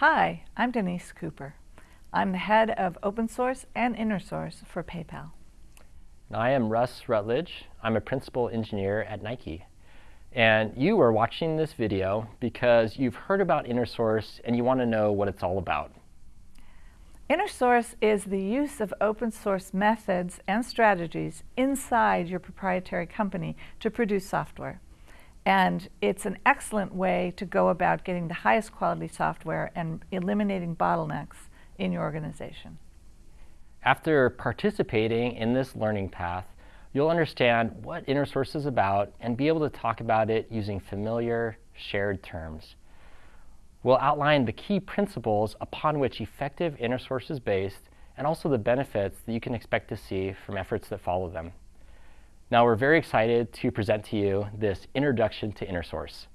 Hi, I'm Danese Cooper. I'm the head of open source and inner source for PayPal. I am Russ Rutledge. I'm a principal engineer at Nike. And you are watching this video because you've heard about inner source and you want to know what it's all about. Inner source is the use of open source methods and strategies inside your proprietary company to produce software. And it's an excellent way to go about getting the highest quality software and eliminating bottlenecks in your organization. After participating in this learning path, you'll understand what InnerSource is about and be able to talk about it using familiar, shared terms. We'll outline the key principles upon which effective InnerSource is based and also the benefits that you can expect to see from efforts that follow them. Now we're very excited to present to you this Introduction to InnerSource.